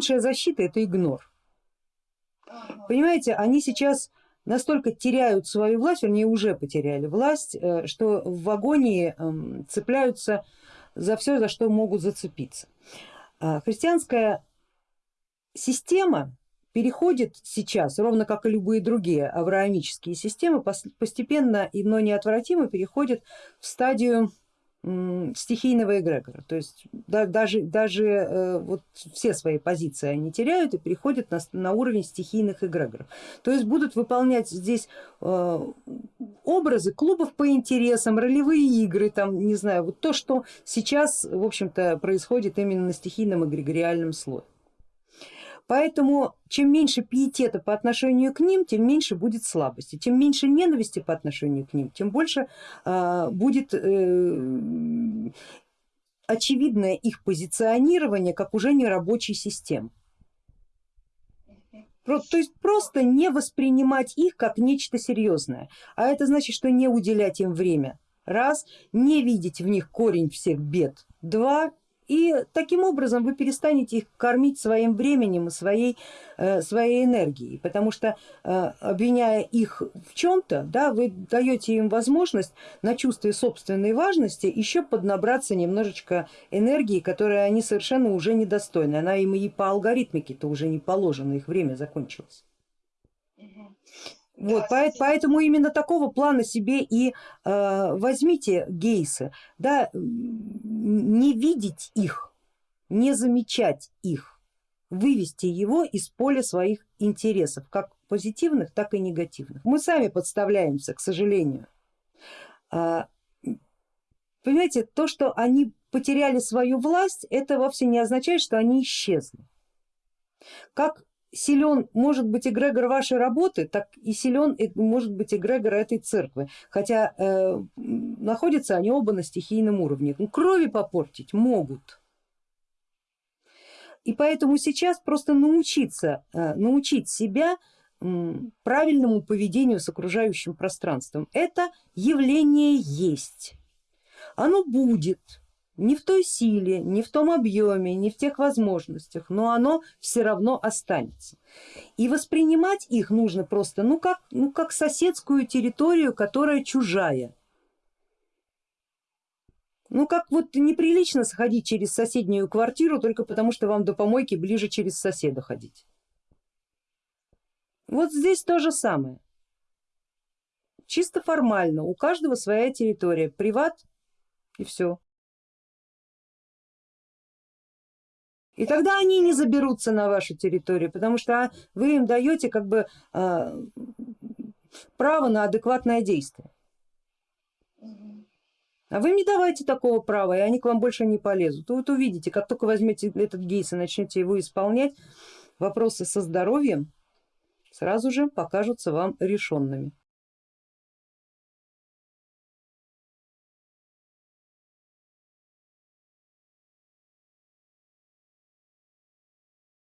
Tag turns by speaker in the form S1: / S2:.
S1: лучшая защита это игнор. Понимаете, они сейчас настолько теряют свою власть, вернее уже потеряли власть, э, что в агонии эм, цепляются за все, за что могут зацепиться. А христианская система переходит сейчас, ровно как и любые другие авраамические системы, постепенно, но неотвратимо переходит в стадию стихийного эгрегора, то есть да, даже, даже э, вот все свои позиции они теряют и переходят на, на уровень стихийных эгрегоров. То есть будут выполнять здесь э, образы клубов по интересам, ролевые игры, там, не знаю, вот то, что сейчас в общем-то происходит именно на стихийном эгрегориальном слое. Поэтому чем меньше пиетета по отношению к ним, тем меньше будет слабости, тем меньше ненависти по отношению к ним, тем больше э, будет э, очевидное их позиционирование как уже не рабочей системы. То есть просто не воспринимать их как нечто серьезное, а это значит, что не уделять им время, раз, не видеть в них корень всех бед, два, и таким образом вы перестанете их кормить своим временем и своей, э, своей энергией, потому что э, обвиняя их в чем-то, да, вы даете им возможность на чувстве собственной важности еще поднабраться немножечко энергии, которой они совершенно уже недостойны, она им и по алгоритмике-то уже не положена, их время закончилось. Вот, да, поэтому именно такого плана себе и э, возьмите гейсы, да, не видеть их, не замечать их, вывести его из поля своих интересов, как позитивных, так и негативных. Мы сами подставляемся, к сожалению. А, понимаете, то, что они потеряли свою власть, это вовсе не означает, что они исчезли. Как силен может быть эгрегор вашей работы, так и силен может быть эгрегор этой церкви, хотя э, находятся они оба на стихийном уровне. Ну, крови попортить могут. И поэтому сейчас просто научиться, э, научить себя правильному поведению с окружающим пространством. Это явление есть, оно будет, не в той силе, не в том объеме, не в тех возможностях, но оно все равно останется. И воспринимать их нужно просто ну как, ну как соседскую территорию, которая чужая. Ну как вот неприлично сходить через соседнюю квартиру только потому, что вам до помойки ближе через соседа ходить. Вот здесь то же самое. Чисто формально, у каждого своя территория, приват и все. И тогда они не заберутся на вашу территорию, потому что вы им даете как бы а, право на адекватное действие. А вы им не давайте такого права, и они к вам больше не полезут. Вот увидите, как только возьмете этот гейс и начнете его исполнять, вопросы со здоровьем сразу же покажутся вам решенными.